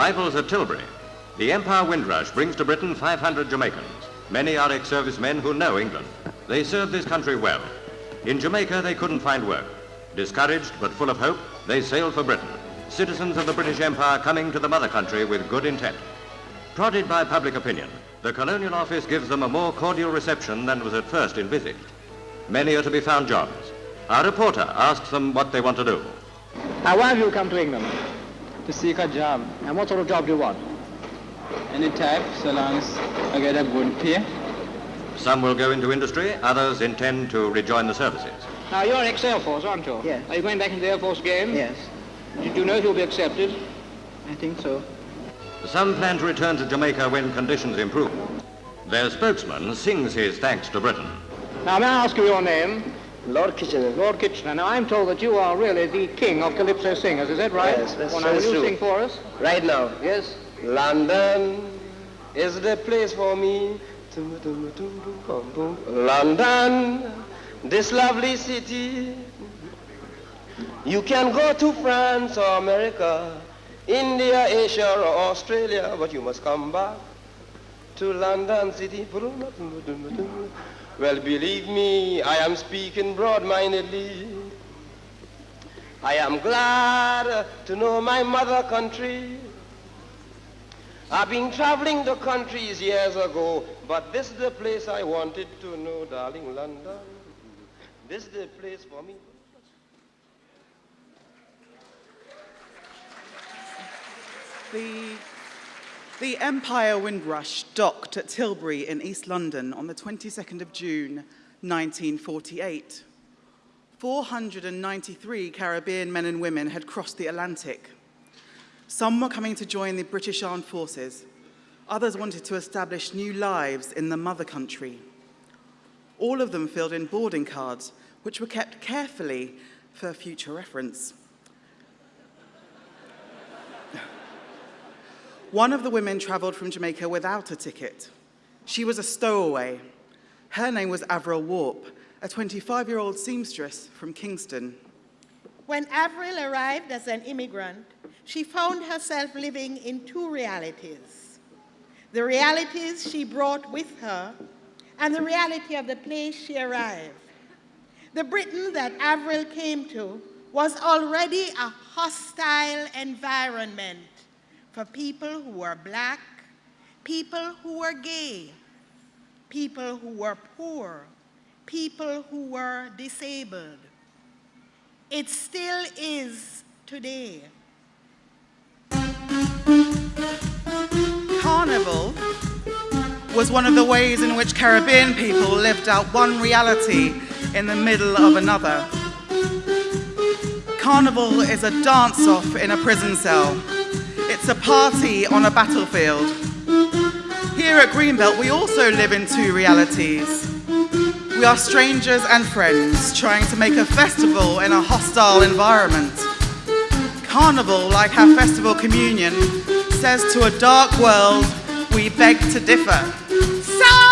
rivals at Tilbury. The Empire Windrush brings to Britain 500 Jamaicans. Many are ex-servicemen who know England. They serve this country well. In Jamaica, they couldn't find work. Discouraged but full of hope, they sailed for Britain. Citizens of the British Empire coming to the mother country with good intent. Prodded by public opinion, the Colonial Office gives them a more cordial reception than was at first envisaged. Many are to be found jobs. Our reporter asks them what they want to do. Now, why have you come to England? To seek a job. And what sort of job do you want? Any type, so long as I get a good pay. Some will go into industry, others intend to rejoin the services. Now, you're ex-Air Force, aren't you? Yes. Are you going back into the Air Force again? Yes, Did you know if you'll be accepted? I think so. Some plan to return to Jamaica when conditions improve. Their spokesman sings his thanks to Britain. Now, may I ask you your name? Lord Kitchener. Lord Kitchener. Now, I'm told that you are really the king of calypso singers. Is that right? Yes, that's- well, now, will you true. sing for us? Right now. Yes. London is the place for me. London, this lovely city. You can go to France or America, India, Asia, or Australia, but you must come back to London City. Well, believe me, I am speaking broad-mindedly. I am glad to know my mother country. I've been traveling the countries years ago, but this is the place I wanted to know, darling London. This is the place for me. The, the Empire Windrush docked at Tilbury in East London on the 22nd of June 1948. 493 Caribbean men and women had crossed the Atlantic. Some were coming to join the British Armed Forces. Others wanted to establish new lives in the mother country. All of them filled in boarding cards, which were kept carefully for future reference. One of the women traveled from Jamaica without a ticket. She was a stowaway. Her name was Avril Warp, a 25-year-old seamstress from Kingston. When Avril arrived as an immigrant, she found herself living in two realities. The realities she brought with her and the reality of the place she arrived. The Britain that Avril came to was already a hostile environment for people who were black, people who were gay, people who were poor, people who were disabled. It still is today. Carnival was one of the ways in which Caribbean people lived out one reality in the middle of another. Carnival is a dance-off in a prison cell. It's a party on a battlefield. Here at Greenbelt, we also live in two realities. We are strangers and friends trying to make a festival in a hostile environment. Carnival, like our festival communion, says to a dark world, we beg to differ. So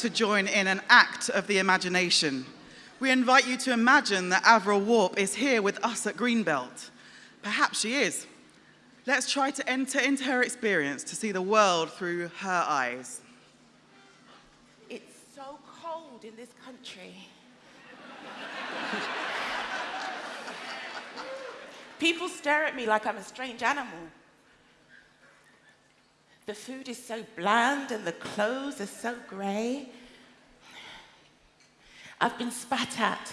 to join in an act of the imagination. We invite you to imagine that Avril Warp is here with us at Greenbelt. Perhaps she is. Let's try to enter into her experience to see the world through her eyes. It's so cold in this country. People stare at me like I'm a strange animal. The food is so bland and the clothes are so grey. I've been spat at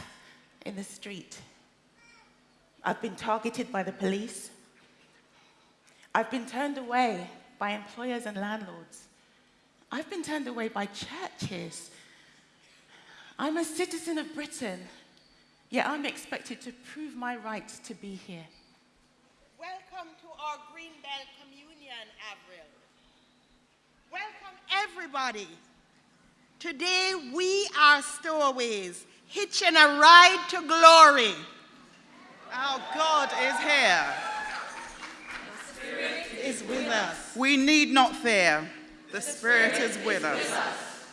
in the street. I've been targeted by the police. I've been turned away by employers and landlords. I've been turned away by churches. I'm a citizen of Britain, yet I'm expected to prove my right to be here. Welcome to our Greenbelt Communion, Avril. Welcome, everybody. Today, we are stowaways, hitching a ride to glory. Our God is here. Is with us. We need not fear. The Spirit is with us.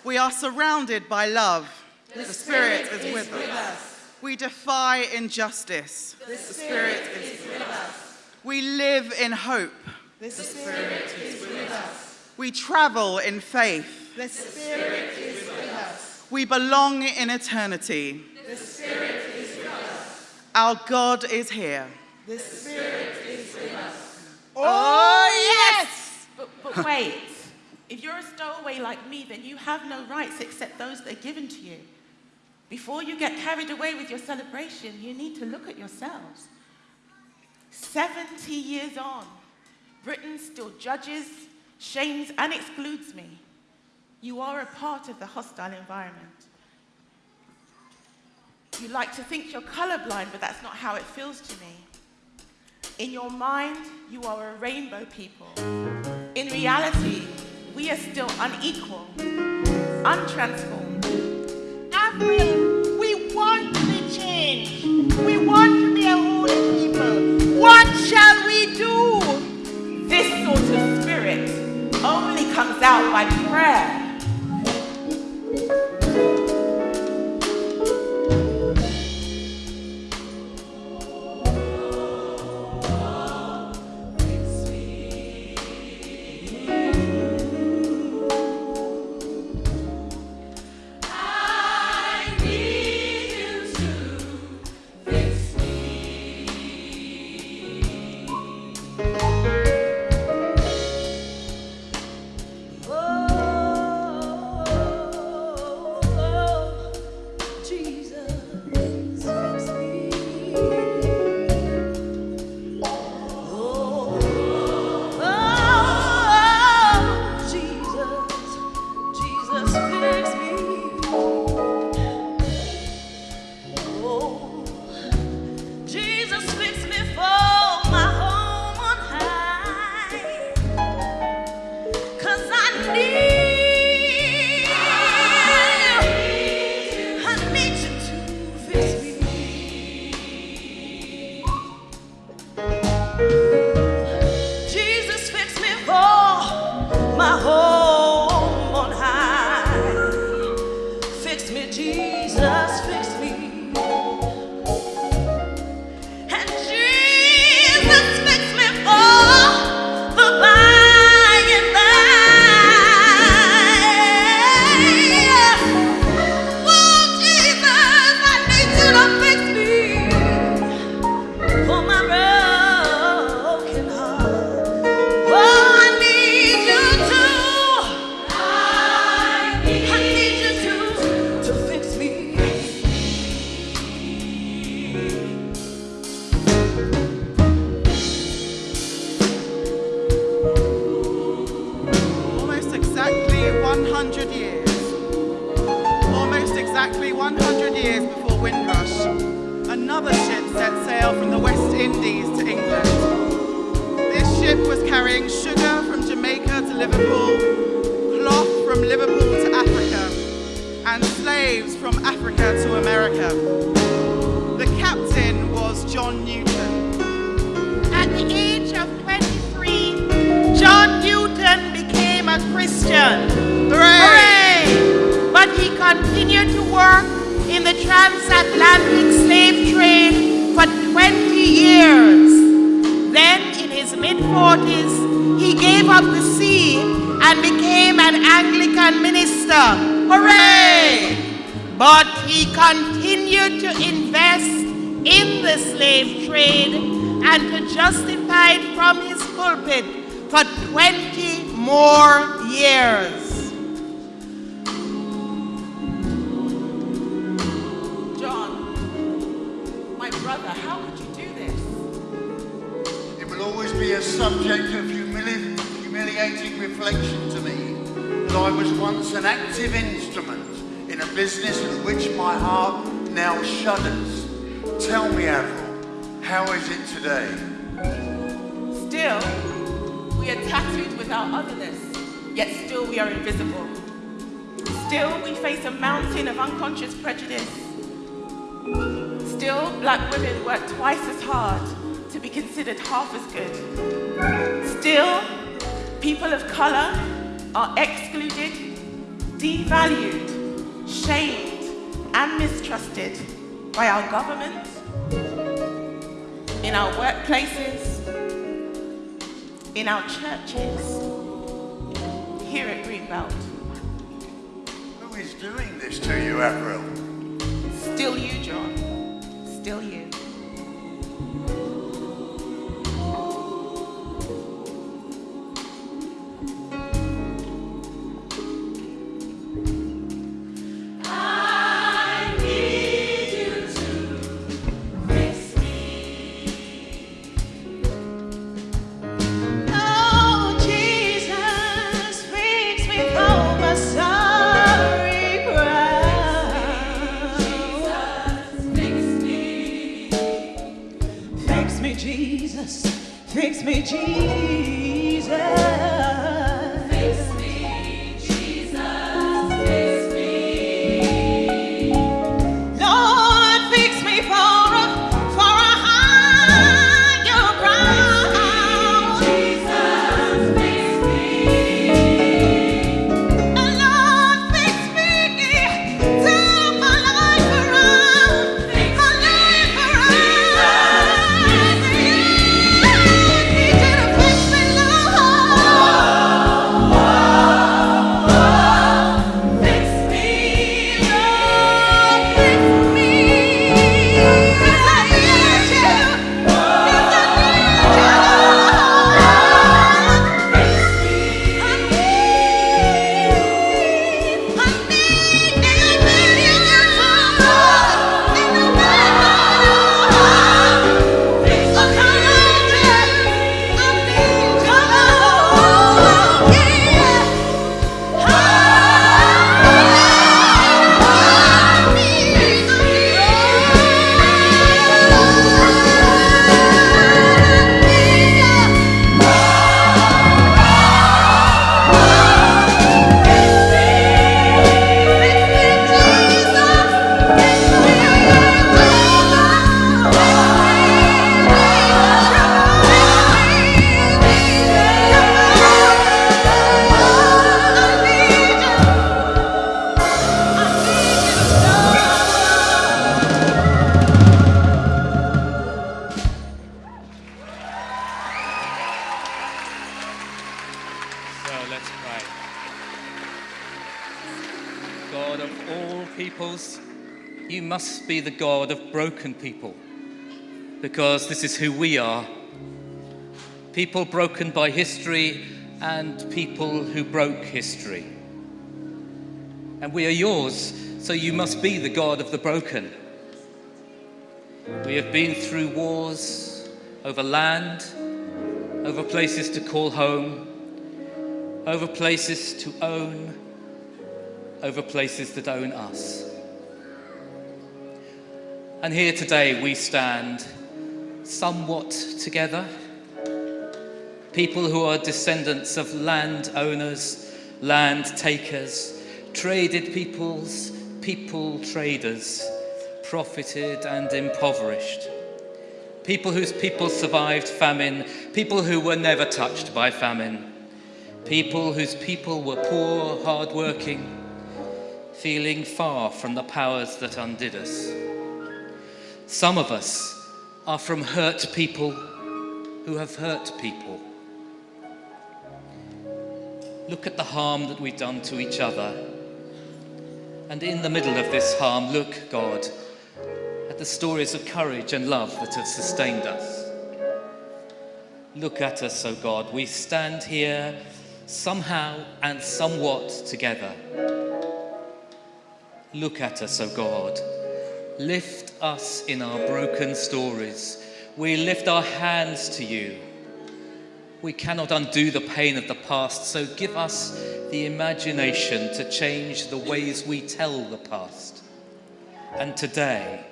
We are surrounded by love. The Spirit is with us. We defy injustice. The Spirit is with us. We live in hope. The Spirit is with us. We travel in faith. The Spirit is with us. We belong in eternity. The Spirit is with us. Our God is here. The Spirit is with us. Oh, oh yes! But, but wait, if you're a stowaway like me, then you have no rights except those that are given to you. Before you get carried away with your celebration, you need to look at yourselves. 70 years on, Britain still judges, shames, and excludes me. You are a part of the hostile environment. You like to think you're colorblind, but that's not how it feels to me. In your mind, you are a rainbow people. In reality, we are still unequal, untransformed. Avril, we want to be changed. We want out by prayer. Government, in our workplaces, in our churches, here at Greenbelt. Who is doing this to you, April? Still you, John. Still you. God of all peoples, you must be the God of broken people because this is who we are. People broken by history and people who broke history. And we are yours, so you must be the God of the broken. We have been through wars over land, over places to call home, over places to own, over places that own us. And here today we stand somewhat together, people who are descendants of landowners, land takers, traded peoples, people traders, profited and impoverished. People whose people survived famine, people who were never touched by famine, people whose people were poor, hard-working, feeling far from the powers that undid us. Some of us are from hurt people who have hurt people. Look at the harm that we've done to each other. And in the middle of this harm, look, God, at the stories of courage and love that have sustained us. Look at us, O oh God. We stand here somehow and somewhat together. Look at us, O God. Lift us in our broken stories. We lift our hands to you. We cannot undo the pain of the past, so give us the imagination to change the ways we tell the past. And today,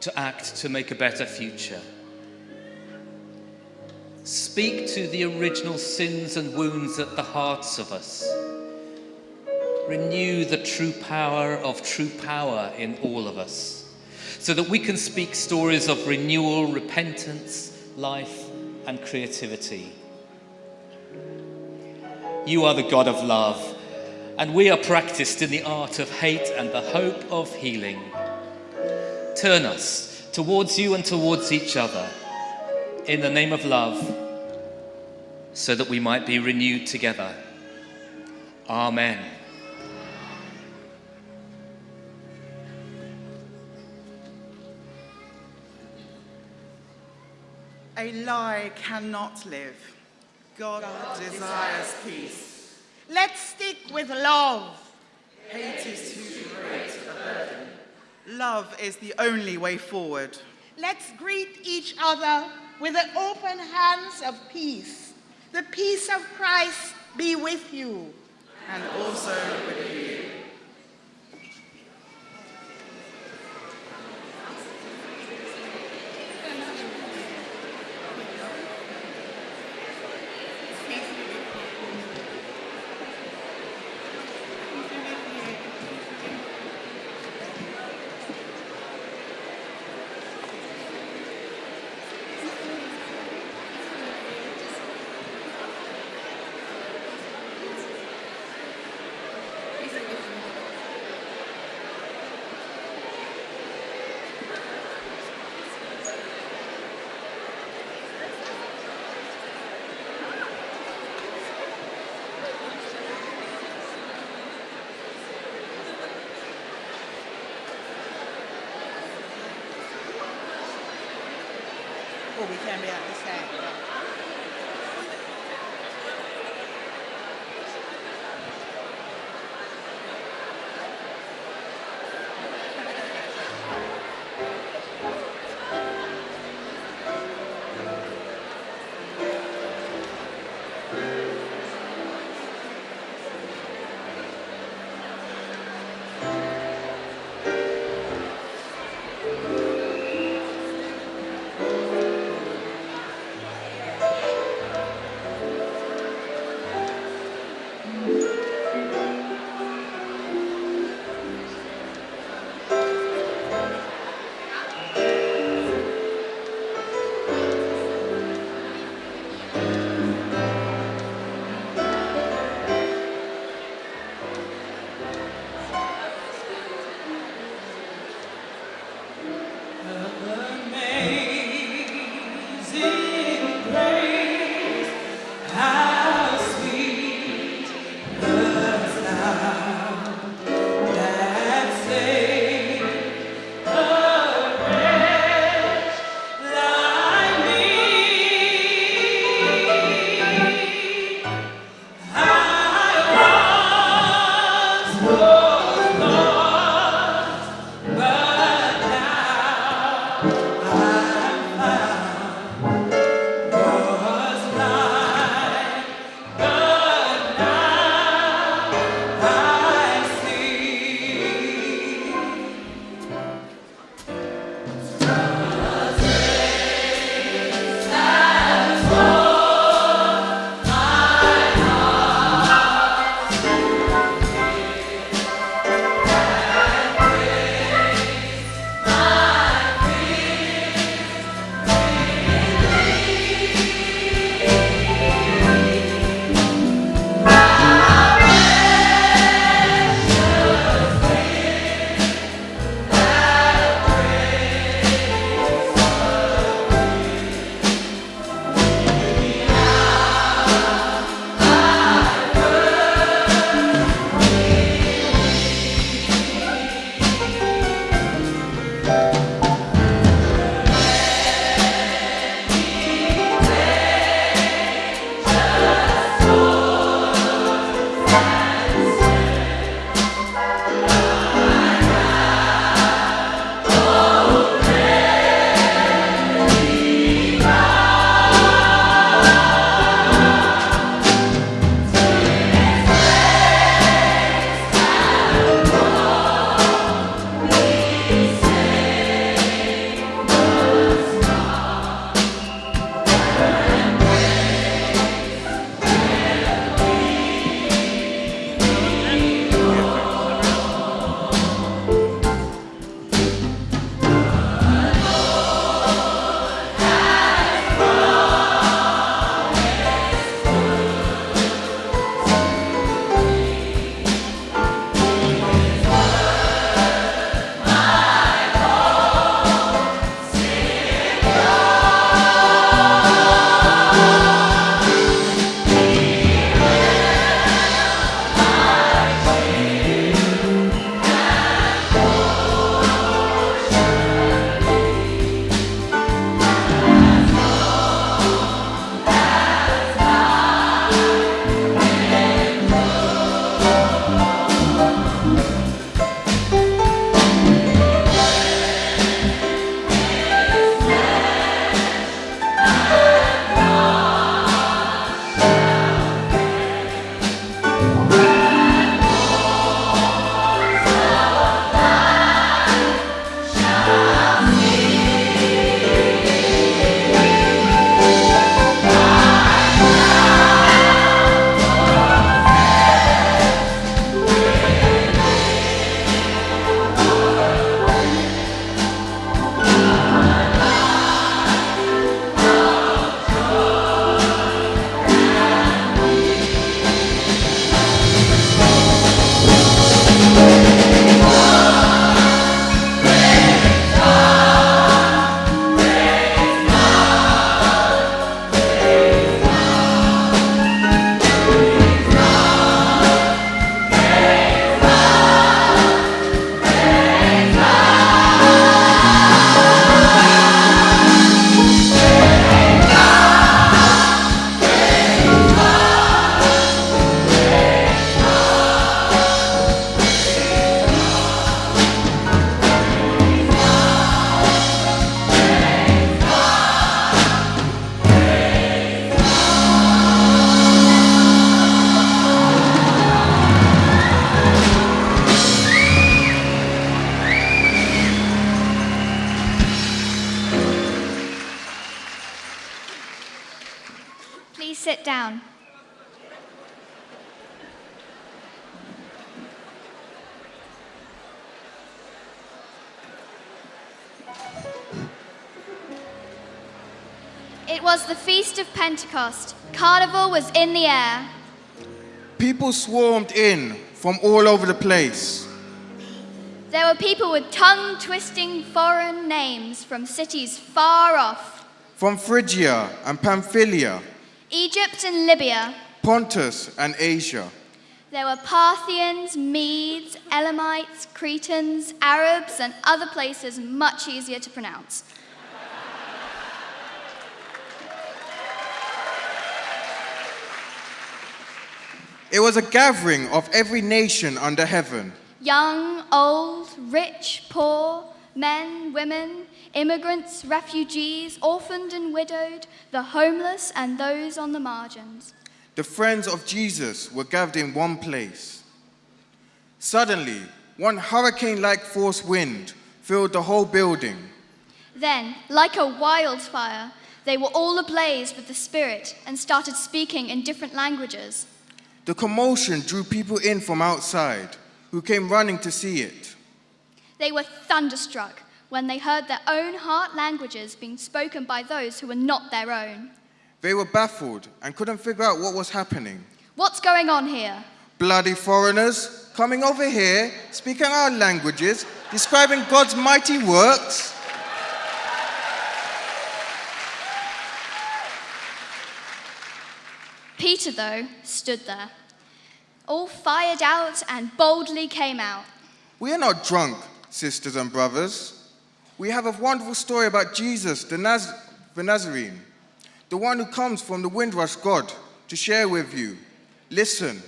to act to make a better future. Speak to the original sins and wounds at the hearts of us. Renew the true power of true power in all of us so that we can speak stories of renewal, repentance, life, and creativity. You are the God of love, and we are practiced in the art of hate and the hope of healing. Turn us towards you and towards each other in the name of love, so that we might be renewed together. Amen. A lie cannot live. God, God desires peace. Let's stick with love. Hate is too great a burden. Love is the only way forward. Let's greet each other with the open hands of peace. The peace of Christ be with you. And also with you. It was the feast of Pentecost. Carnival was in the air. People swarmed in from all over the place. There were people with tongue twisting foreign names from cities far off From Phrygia and Pamphylia, Egypt and Libya. Pontus and Asia. There were Parthians, Medes, Elamites, Cretans, Arabs, and other places much easier to pronounce. It was a gathering of every nation under heaven. Young, old, rich, poor, men, women, immigrants, refugees, orphaned and widowed, the homeless, and those on the margins. The friends of Jesus were gathered in one place. Suddenly, one hurricane like force wind filled the whole building. Then, like a wildfire, they were all ablaze with the Spirit and started speaking in different languages. The commotion drew people in from outside who came running to see it. They were thunderstruck when they heard their own heart languages being spoken by those who were not their own. They were baffled and couldn't figure out what was happening. What's going on here? Bloody foreigners coming over here, speaking our languages, describing God's mighty works. Peter, though, stood there, all fired out and boldly came out. We are not drunk, sisters and brothers. We have a wonderful story about Jesus, the, Naz- the Nazarene, the one who comes from the Windrush God, to share with you. Listen.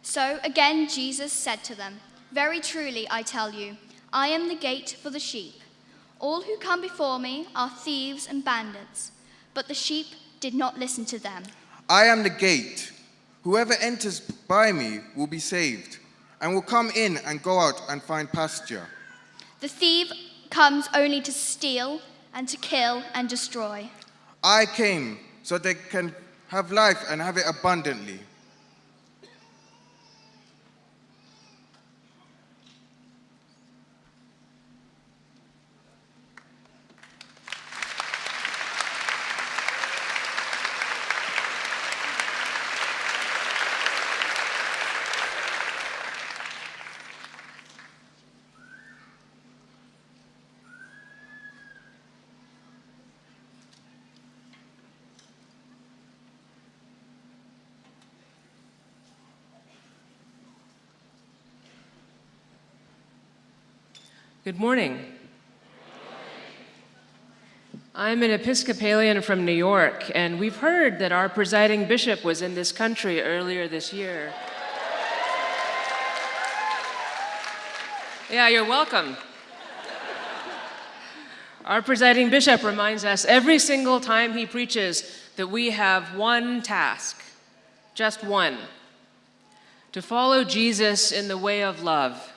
So again Jesus said to them, Very truly I tell you, I am the gate for the sheep. All who come before me are thieves and bandits, but the sheep did not listen to them. I am the gate. Whoever enters by me will be saved, and will come in and go out and find pasture. The thief comes only to steal and to kill and destroy. I came so they can have life and have it abundantly. Good morning. I'm an Episcopalian from New York, and we've heard that our presiding bishop was in this country earlier this year. Yeah, you're welcome. Our presiding bishop reminds us every single time he preaches that we have one task, just one to follow Jesus in the way of love.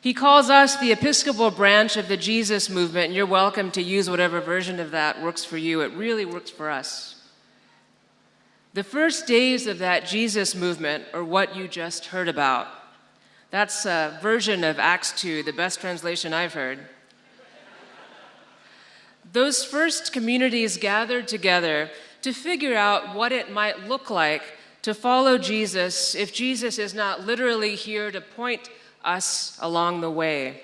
He calls us the Episcopal branch of the Jesus movement, and you're welcome to use whatever version of that works for you. It really works for us. The first days of that Jesus movement are what you just heard about. That's a version of Acts 2, the best translation I've heard. Those first communities gathered together to figure out what it might look like to follow Jesus if Jesus is not literally here to point us along the way.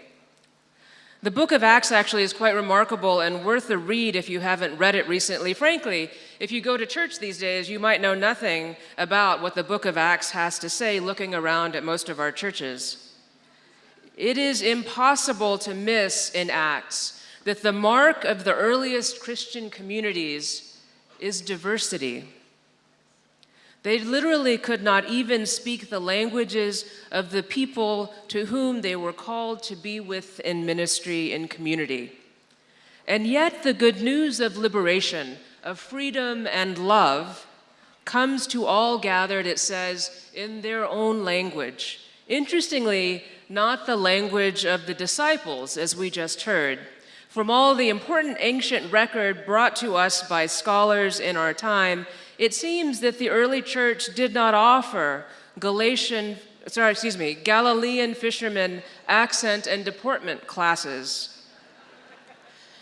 The book of Acts actually is quite remarkable and worth a read if you haven't read it recently. Frankly, if you go to church these days, you might know nothing about what the book of Acts has to say looking around at most of our churches. It is impossible to miss in Acts that the mark of the earliest Christian communities is diversity. They literally could not even speak the languages of the people to whom they were called to be with in ministry and community. And yet, the good news of liberation, of freedom and love, comes to all gathered, it says, in their own language. Interestingly, not the language of the disciples, as we just heard. From all the important ancient record brought to us by scholars in our time, it seems that the early church did not offer Galatian, sorry, excuse me, Galilean fishermen accent and deportment classes.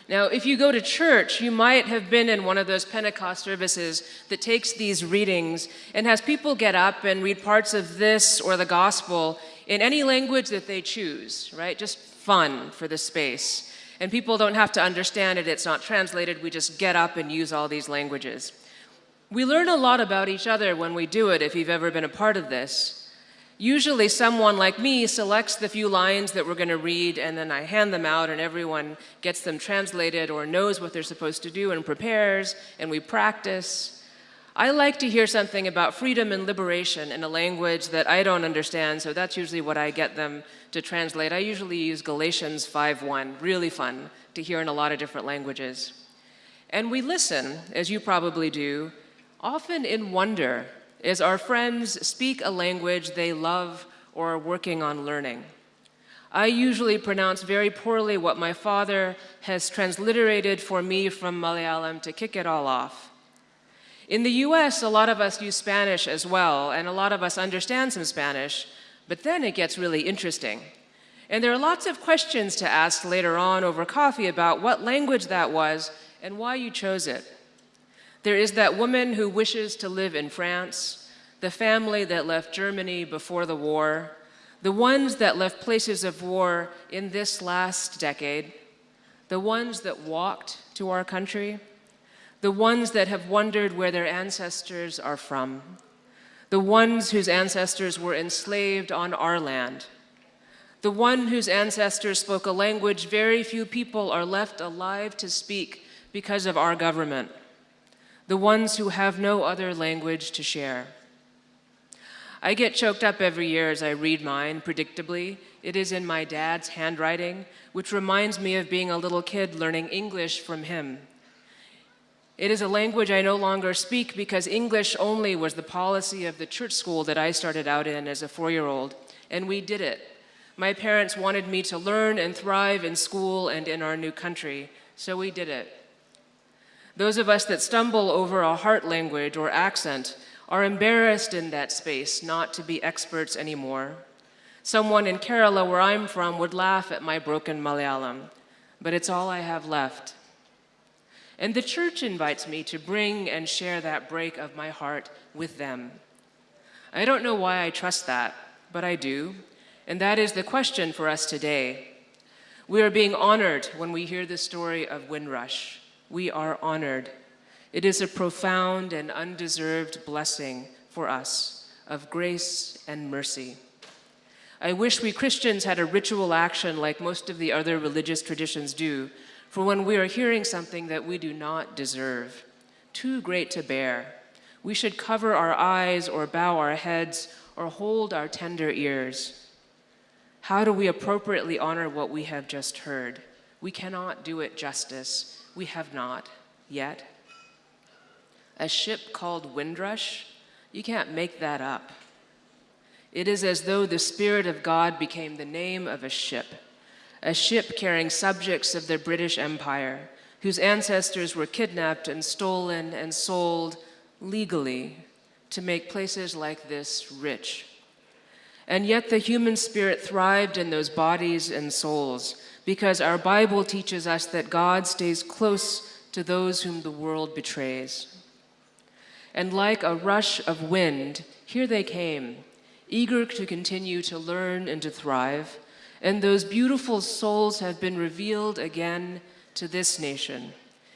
Now, if you go to church, you might have been in one of those Pentecost services that takes these readings and has people get up and read parts of this or the gospel in any language that they choose, right? Just fun for the space. And people don't have to understand it, it's not translated, we just get up and use all these languages. We learn a lot about each other when we do it, if you've ever been a part of this. Usually someone like me selects the few lines that we're going to read and then I hand them out and everyone gets them translated or knows what they're supposed to do and prepares and we practice. I like to hear something about freedom and liberation in a language that I don't understand, so that's usually what I get them to translate. I usually use Galatians 5.1, really fun to hear in a lot of different languages. And we listen, as you probably do, often in wonder as our friends speak a language they love or are working on learning. I usually pronounce very poorly what my father has transliterated for me from Malayalam to kick it all off. In the US, a lot of us use Spanish as well, and a lot of us understand some Spanish, but then it gets really interesting. And there are lots of questions to ask later on over coffee about what language that was and why you chose it. There is that woman who wishes to live in France, the family that left Germany before the war, the ones that left places of war in this last decade, the ones that walked to our country, the ones that have wondered where their ancestors are from, the ones whose ancestors were enslaved on our land, the one whose ancestors spoke a language very few people are left alive to speak because of our government, the ones who have no other language to share. I get choked up every year as I read mine, predictably. It is in my dad's handwriting, which reminds me of being a little kid learning English from him. It is a language I no longer speak because English only was the policy of the church school that I started out in as a four-year-old, and we did it. My parents wanted me to learn and thrive in school and in our new country, so we did it. Those of us that stumble over a heart language or accent are embarrassed in that space not to be experts anymore. Someone in Kerala, where I'm from, would laugh at my broken Malayalam, but it's all I have left. And the church invites me to bring and share that break of my heart with them. I don't know why I trust that, but I do, and that is the question for us today. We are being honored when we hear the story of Windrush we are honored. It is a profound and undeserved blessing for us of grace and mercy. I wish we Christians had a ritual action like most of the other religious traditions do for when we are hearing something that we do not deserve, too great to bear. We should cover our eyes or bow our heads or hold our tender ears. How do we appropriately honor what we have just heard? We cannot do it justice we have not yet. A ship called Windrush, you can't make that up. It is as though the Spirit of God became the name of a ship, a ship carrying subjects of the British Empire, whose ancestors were kidnapped and stolen and sold legally to make places like this rich. And yet the human spirit thrived in those bodies and souls because our Bible teaches us that God stays close to those whom the world betrays. And like a rush of wind, here they came, eager to continue to learn and to thrive. And those beautiful souls have been revealed again to this nation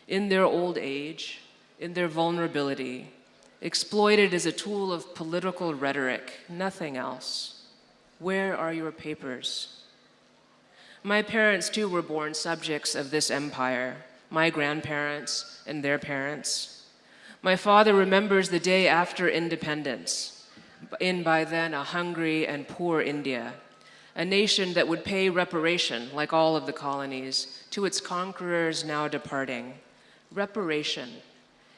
in their old age, in their vulnerability, exploited as a tool of political rhetoric, nothing else. Where are your papers? My parents too were born subjects of this empire, my grandparents and their parents. My father remembers the day after independence, in by then a hungry and poor India, a nation that would pay reparation, like all of the colonies, to its conquerors now departing. Reparation.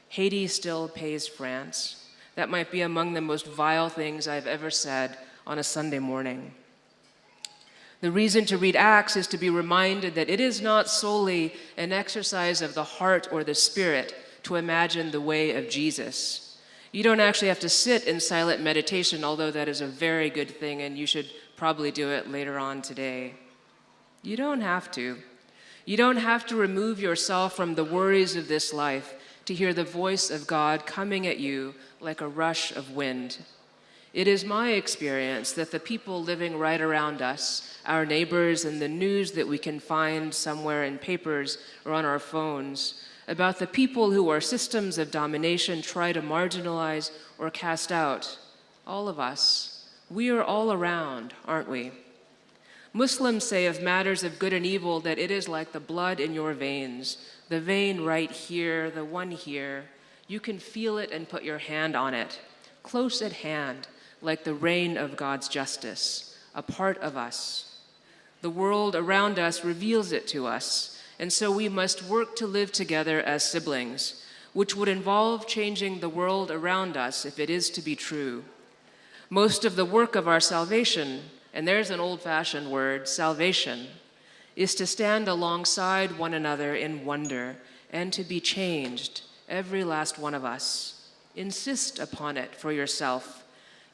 Haiti still pays France. That might be among the most vile things I've ever said on a Sunday morning. The reason to read Acts is to be reminded that it is not solely an exercise of the heart or the spirit to imagine the way of Jesus. You don't actually have to sit in silent meditation, although that is a very good thing and you should probably do it later on today. You don't have to. You don't have to remove yourself from the worries of this life to hear the voice of God coming at you like a rush of wind. It is my experience that the people living right around us, our neighbors, and the news that we can find somewhere in papers or on our phones about the people who our systems of domination try to marginalize or cast out, all of us, we are all around, aren't we? Muslims say of matters of good and evil that it is like the blood in your veins, the vein right here, the one here. You can feel it and put your hand on it, close at hand, like the rain of God's justice, a part of us. The world around us reveals it to us, and so we must work to live together as siblings, which would involve changing the world around us if it is to be true. Most of the work of our salvation and there's an old fashioned word, salvation, is to stand alongside one another in wonder and to be changed, every last one of us. Insist upon it for yourself,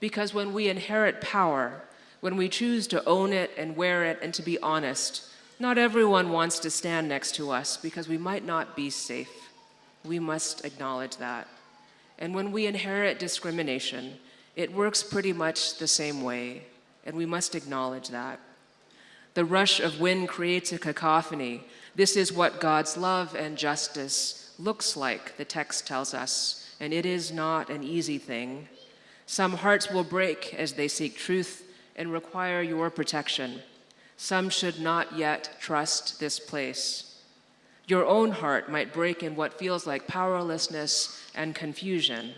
because when we inherit power, when we choose to own it and wear it and to be honest, not everyone wants to stand next to us because we might not be safe. We must acknowledge that. And when we inherit discrimination, it works pretty much the same way and we must acknowledge that. The rush of wind creates a cacophony. This is what God's love and justice looks like, the text tells us, and it is not an easy thing. Some hearts will break as they seek truth and require your protection. Some should not yet trust this place. Your own heart might break in what feels like powerlessness and confusion,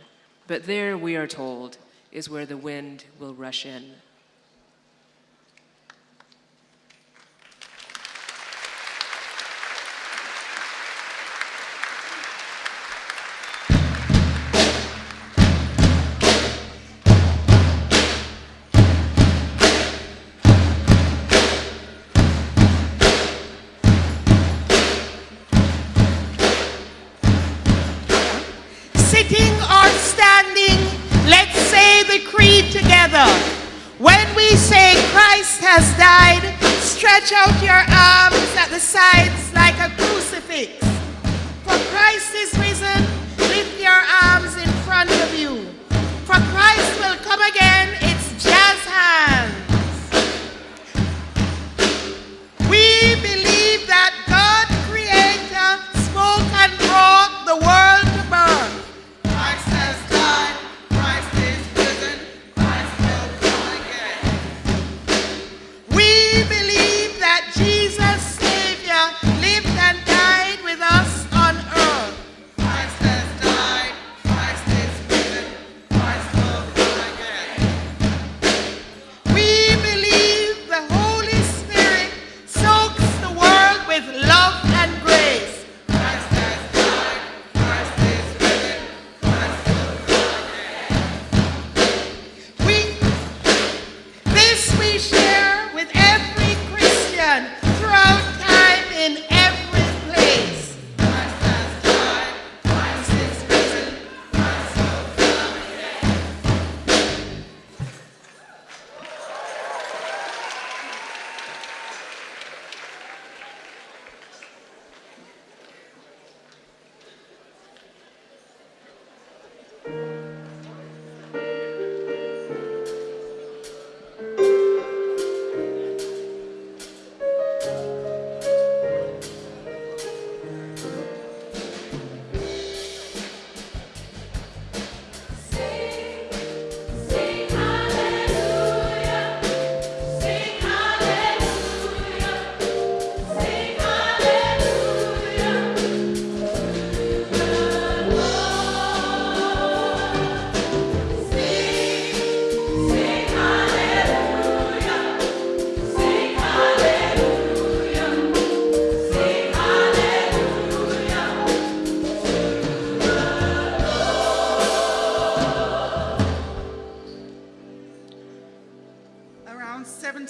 but there, we are told, is where the wind will rush in. Stretch out your arms at the sides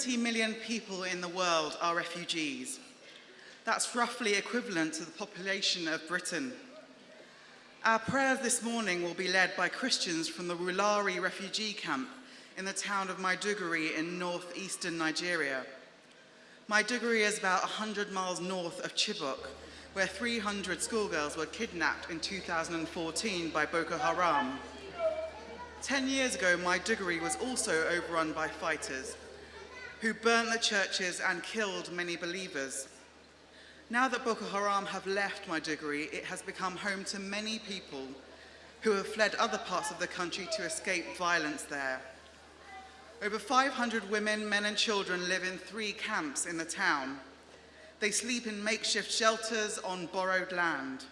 70 million people in the world are refugees. That's roughly equivalent to the population of Britain. Our prayers this morning will be led by Christians from the Wulari refugee camp in the town of Maiduguri in northeastern Nigeria. Maiduguri is about 100 miles north of Chibok, where 300 schoolgirls were kidnapped in 2014 by Boko Haram. Ten years ago, Maiduguri was also overrun by fighters who burnt the churches and killed many believers. Now that Boko Haram have left Maiduguri, it has become home to many people who have fled other parts of the country to escape violence there. Over 500 women, men and children live in three camps in the town. They sleep in makeshift shelters on borrowed land.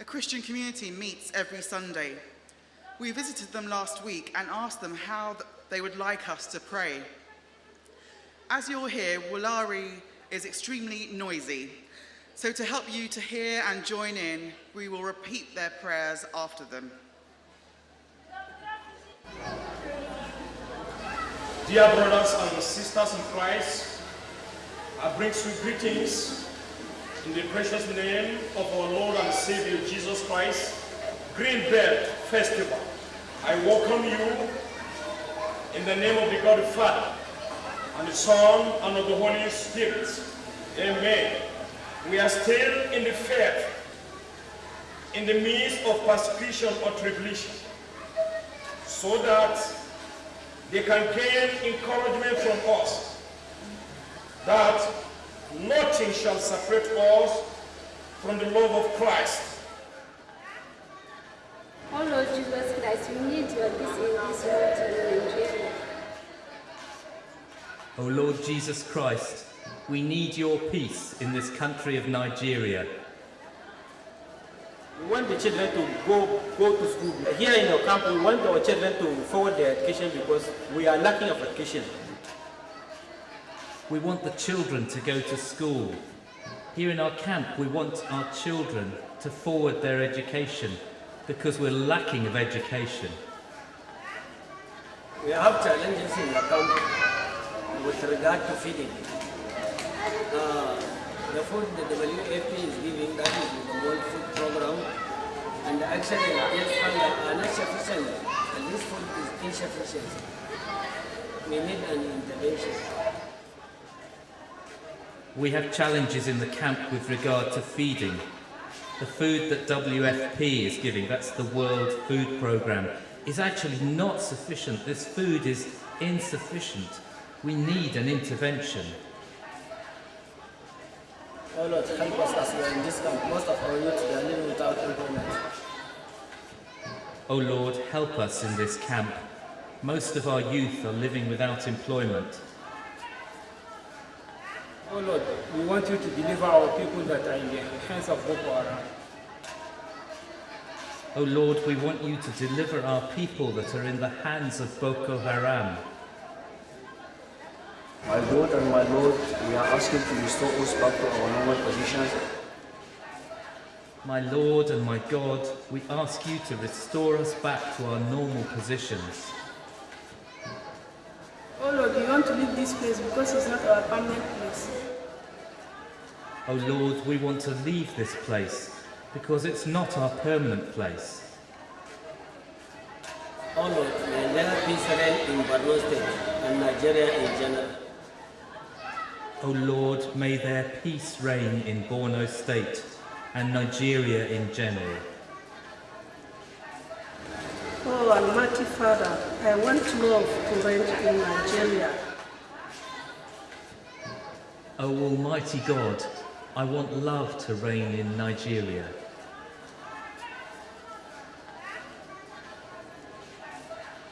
A Christian community meets every Sunday. We visited them last week and asked them how they would like us to pray. As you'll hear, Wulari is extremely noisy. So to help you to hear and join in, we will repeat their prayers after them. Dear brothers and sisters in Christ, I bring sweet greetings in the precious name of our Lord and Savior Jesus Christ, Green Belt Festival. I welcome you in the name of the God the Father, and the Son, and of the Holy Spirit. Amen. We are still in the faith, in the midst of persecution or tribulation, so that they can gain encouragement from us that nothing shall separate us from the love of Christ. Oh Lord Jesus Christ, we need your peace in this world. O Oh Lord Jesus Christ, we need your peace in this country of Nigeria. We want the children to go, go to school. Here in our camp, we want our children to forward their education because we are lacking of education. We want the children to go to school. Here in our camp, we want our children to forward their education because we're lacking of education. We have challenges in the camp with regard to feeding. Uh, the food the WFP is giving, that is the World Food Program, and actually its hunger are and this food is insufficient. We need an intervention. We have challenges in the camp with regard to feeding. The food that WFP is giving, that's the World Food Programme, is actually not sufficient. This food is insufficient. We need an intervention. Oh Lord, help us as we are in this camp. Most of our youth are living without employment. Oh Lord, help us in this camp. Most of our youth are living without employment. Oh Lord, we want you to deliver our people that are in the hands of Boko Haram. Oh Lord, we want you to deliver our people that are in the hands of Boko Haram. My God and my Lord, we are asking to restore us back to our normal positions. My Lord and my God, we ask you to restore us back to our normal positions. Oh Lord, we want to leave this place because it's not our permanent place. O Oh Lord, we want to leave this place because it's not our permanent place. Oh Lord, may there peace reign in Borno State and Nigeria in general. O Lord, may there peace reign in Borno State and Nigeria in general. Oh Almighty Father, I want love to reign in Nigeria. O Almighty God, I want love to reign in Nigeria.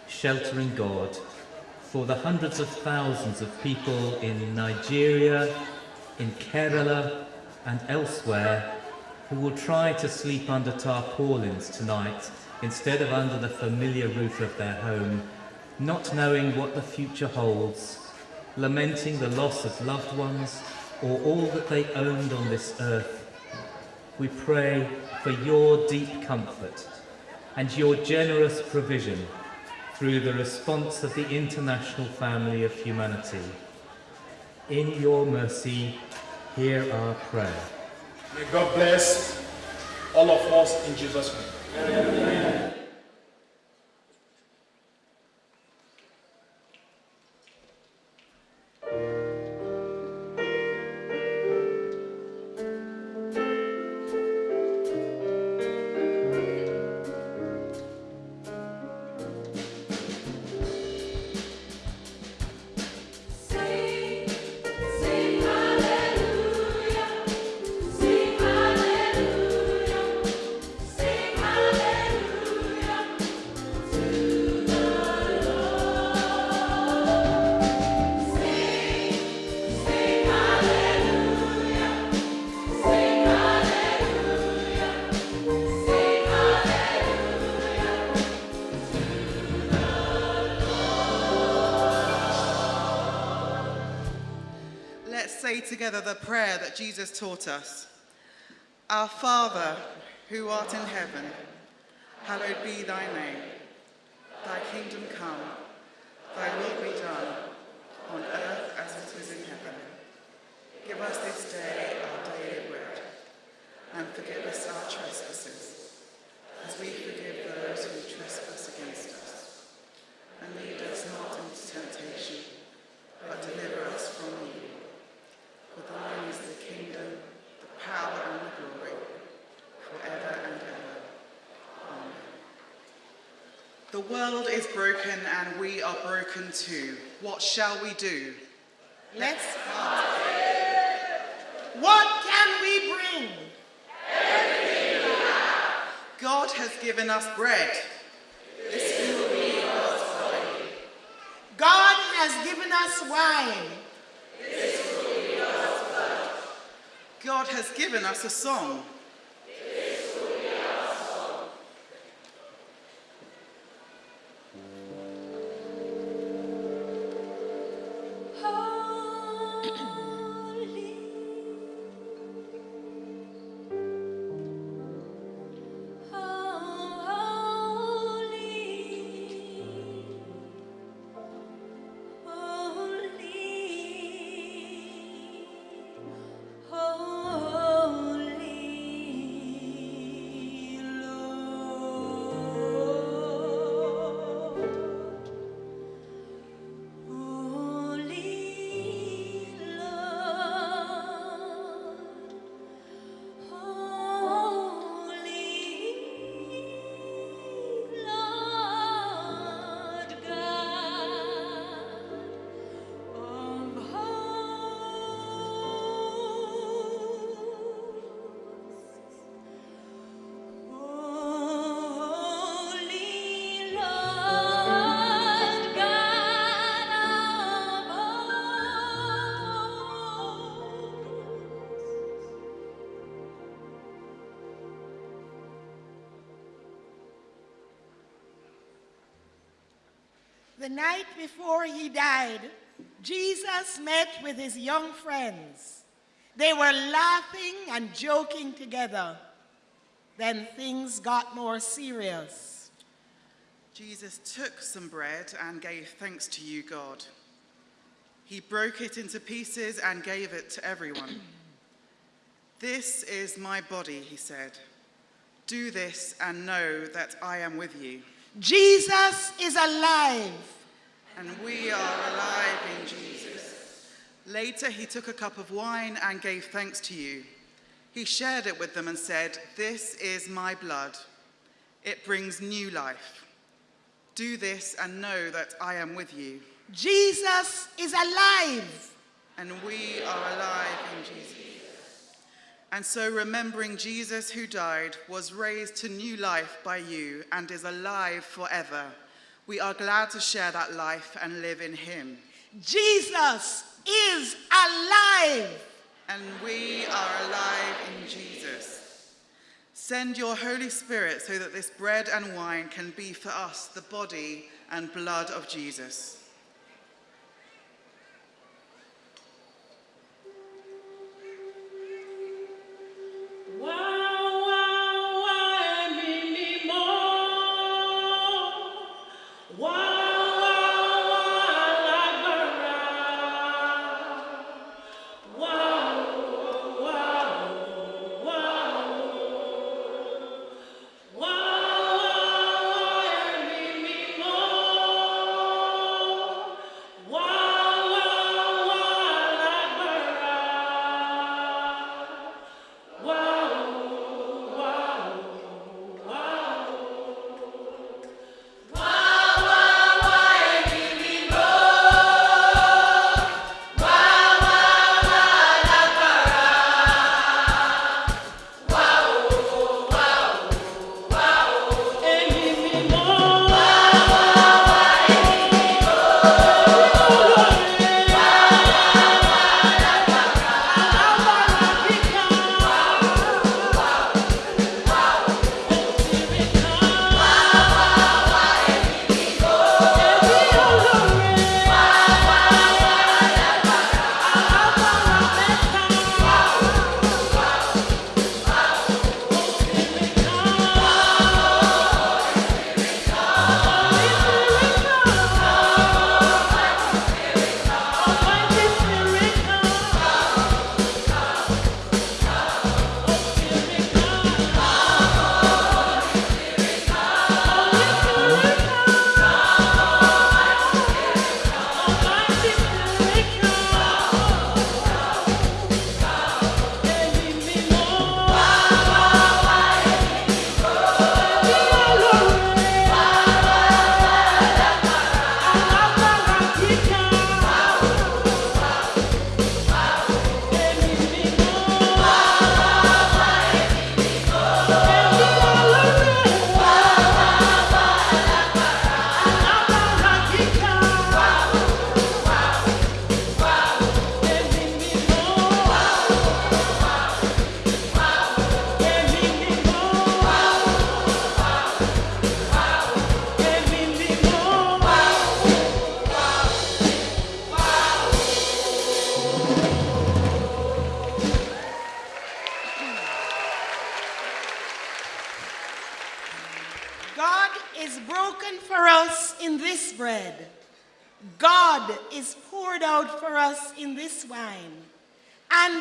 Sheltering God, for the hundreds of thousands of people in Nigeria, in Kerala, and elsewhere who will try to sleep under tarpaulins tonight instead of under the familiar roof of their home, not knowing what the future holds, lamenting the loss of loved ones or all that they owned on this earth. We pray for your deep comfort and your generous provision through the response of the international family of humanity. In your mercy, hear our prayer. May God bless all of us in Jesus' name. Sing, Jesus taught us. Our Father, who art in heaven, hallowed be thy name. Thy kingdom come, thy will be done, on earth as it is in heaven. Give us this day our daily bread, and forgive us our trespasses, as we forgive those who trespass against us. And lead us not into temptation, but deliver us from evil. For thine is the kingdom, the power, and the glory, forever and ever. Amen. The world is broken and we are broken too. What shall we do? Let's start. What can we bring? Everything we have. God has given us bread. This will be God's body. God has given us wine. This will be God's blood. God has given us a song. The night before he died, Jesus met with his young friends. They were laughing and joking together. Then things got more serious. Jesus took some bread and gave thanks to you, God. He broke it into pieces and gave it to everyone. This is my body, he said. Do this and know that I am with you. Jesus is alive. And we are alive in Jesus. Later, he took a cup of wine and gave thanks to you. He shared it with them and said, This is my blood. It brings new life. Do this and know that I am with you. Jesus is alive. And we are alive in Jesus. And so, remembering Jesus who died, was raised to new life by you, and is alive forever, we are glad to share that life and live in him. Jesus is alive. And we are alive in Jesus. Send your Holy Spirit so that this bread and wine can be for us the body and blood of Jesus.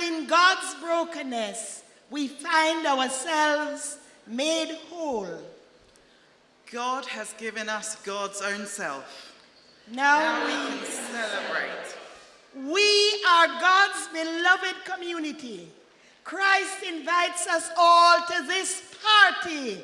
In God's brokenness, we find ourselves made whole. God has given us God's own self. Now, now we, we celebrate. We are God's beloved community. Christ invites us all to this party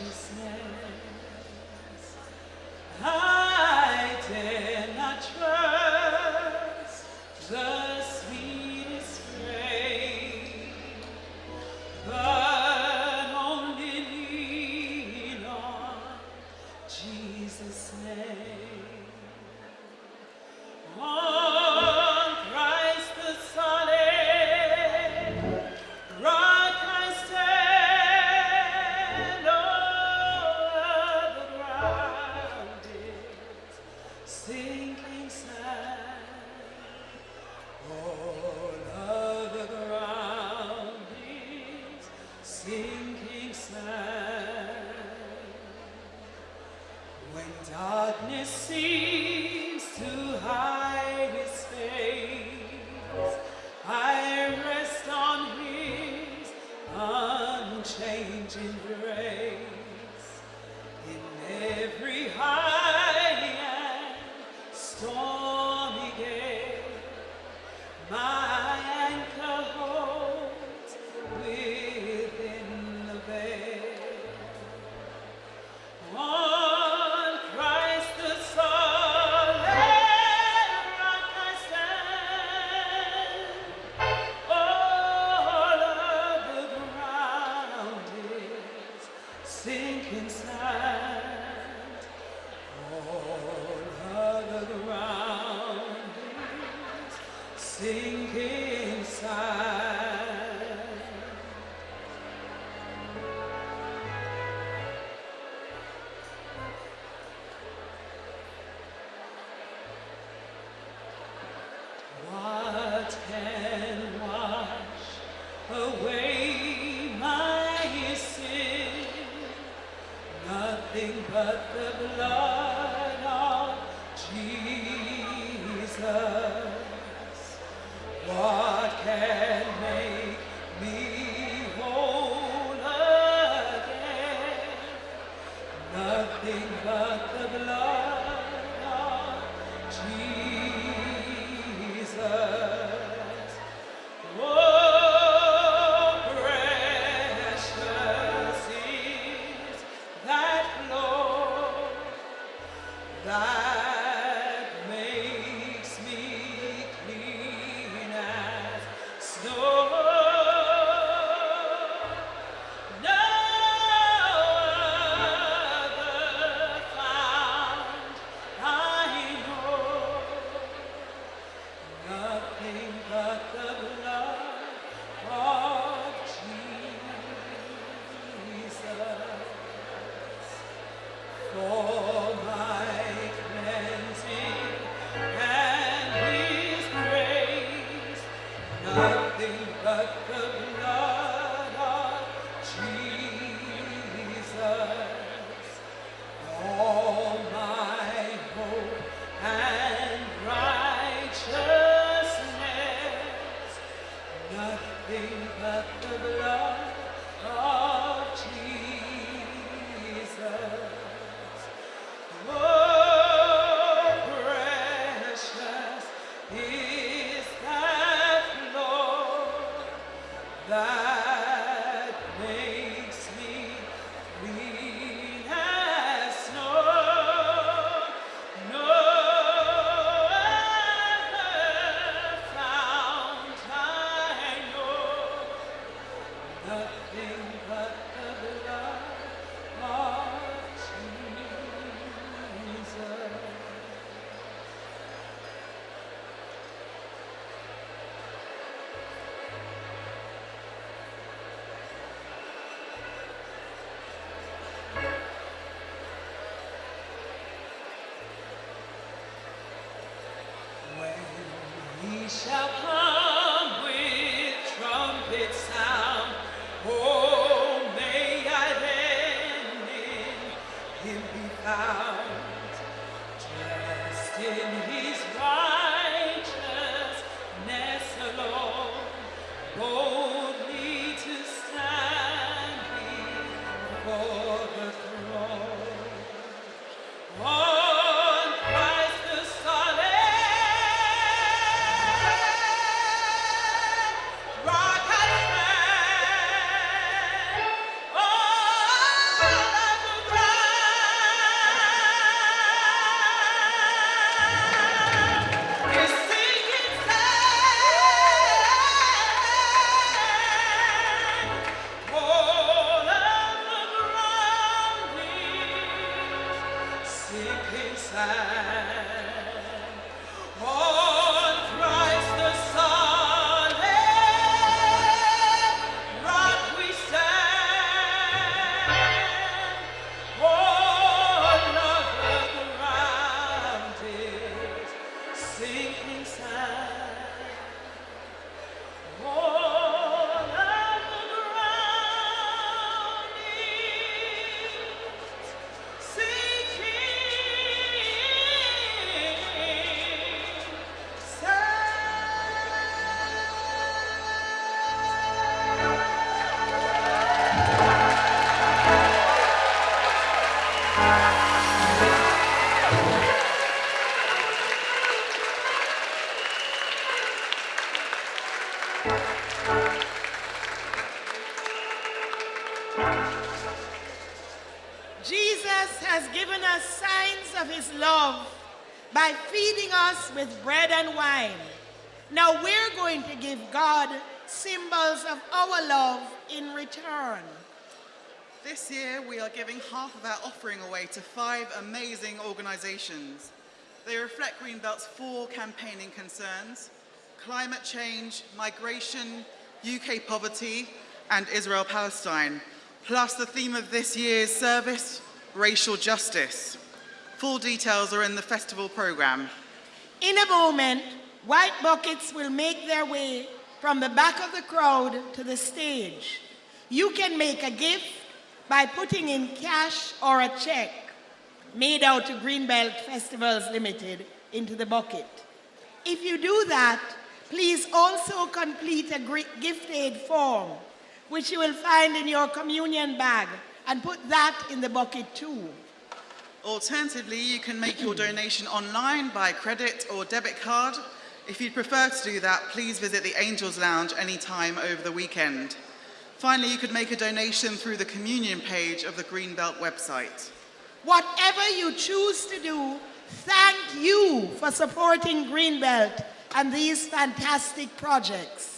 righteousness to five amazing organizations. They reflect Greenbelt's four campaigning concerns climate change, migration, UK poverty, and Israel Palestine, plus the theme of this year's service racial justice. Full details are in the festival programme. In a moment, white buckets will make their way from the back of the crowd to the stage. You can make a gift by putting in cash or a check made out to Greenbelt Festivals Limited into the bucket. If you do that, please also complete a gift aid form, which you will find in your communion bag, and put that in the bucket too. Alternatively, you can make your donation online by credit or debit card. If you'd prefer to do that, please visit the Angels Lounge anytime over the weekend. Finally, you could make a donation through the communion page of the Greenbelt website. Whatever you choose to do, thank you for supporting Greenbelt and these fantastic projects.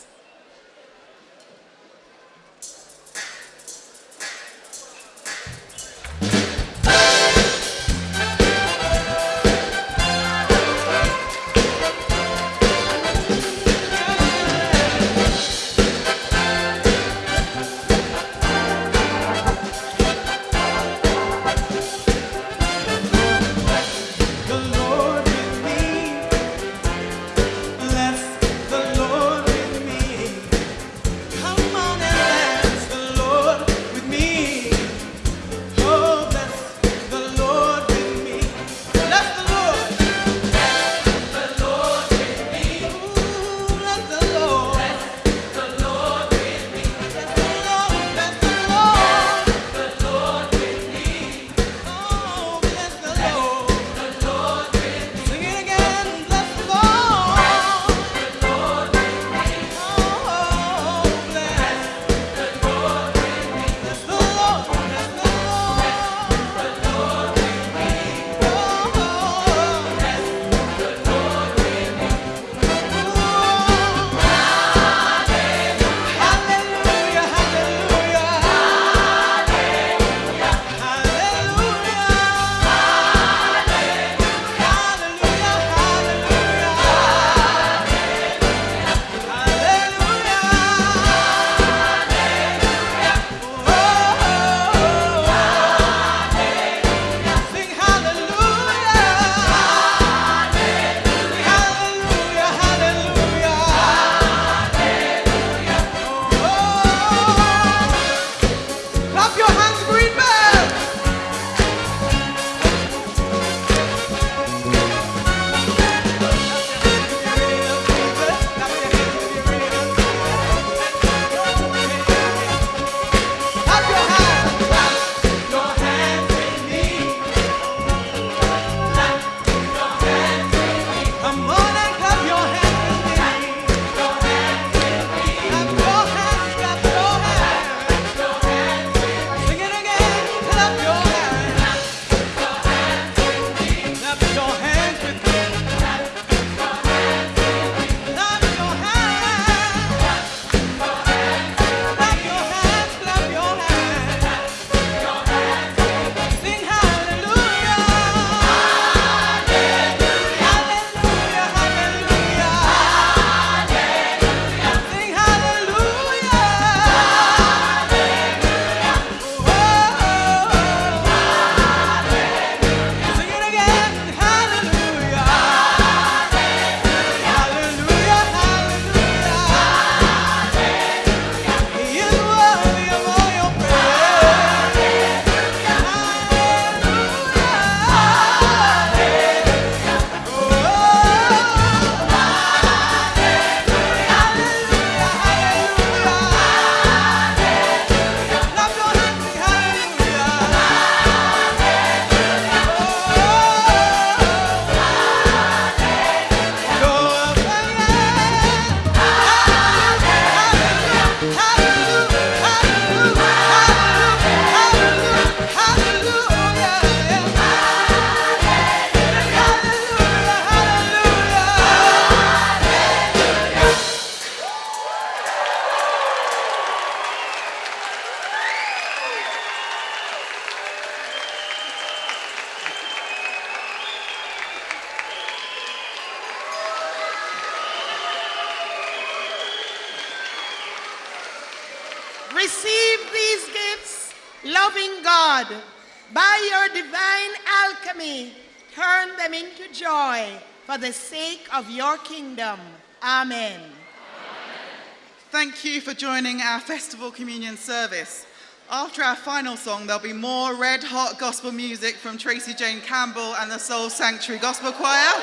Thank you for joining our Festival Communion service. After our final song, there'll be more red hot gospel music from Tracy Jane Campbell and the Soul Sanctuary Gospel Choir.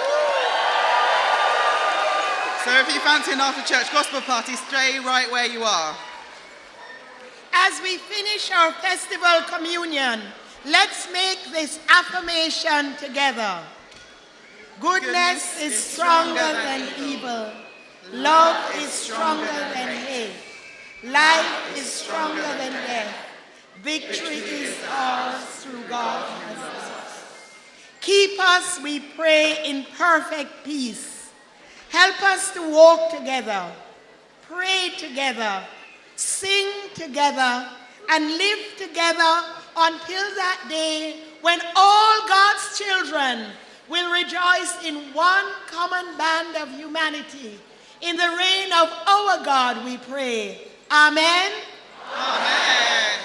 So if you fancy an after church gospel party, stay right where you are. As we finish our festival communion, let's make this affirmation together. Goodness is stronger than evil. Love is stronger than hate. Life is stronger than death. Victory is ours through God. loves us. Keep us, we pray, in perfect peace. Help us to walk together, pray together, sing together, and live together until that day when all God's children will rejoice in one common band of humanity. In the reign of our God, we pray. Amen. Amen.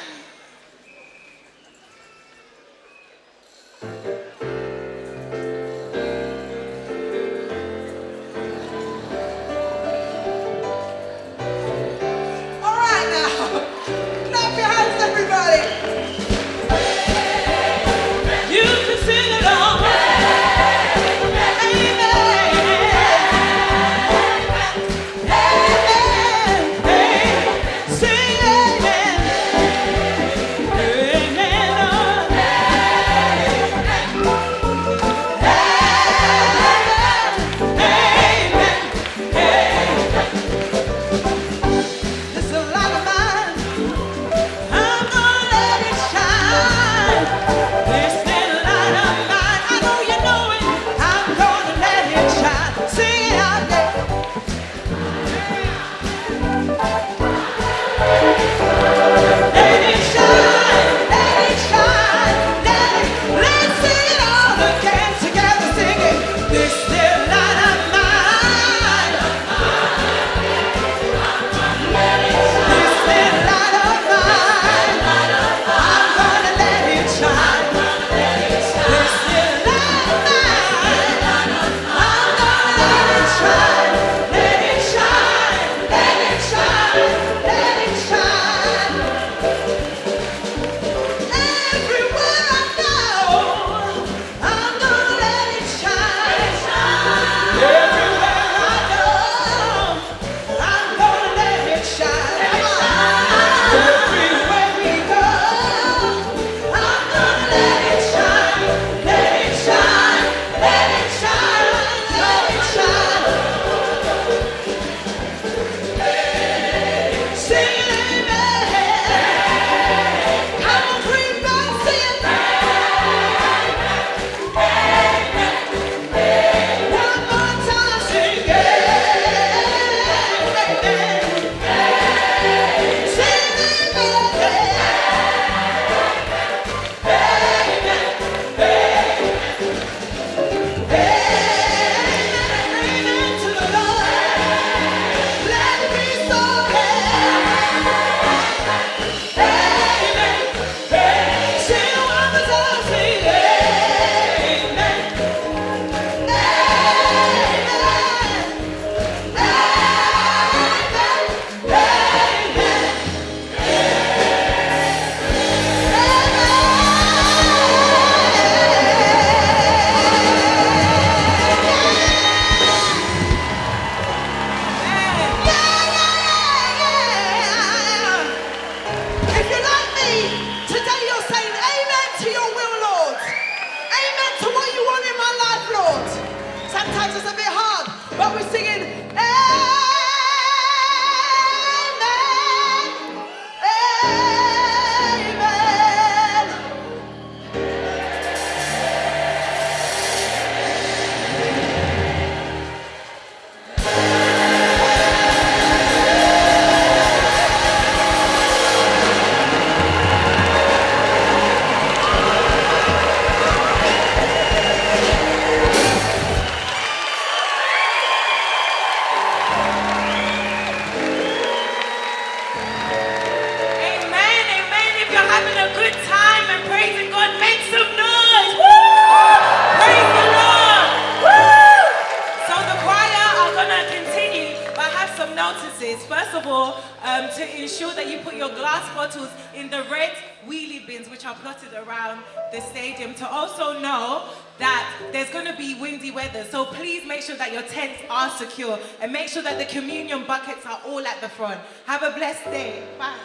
put your glass bottles in the red wheelie bins which are plotted around the stadium to also know that there's going to be windy weather. So please make sure that your tents are secure and make sure that the communion buckets are all at the front. Have a blessed day. Bye.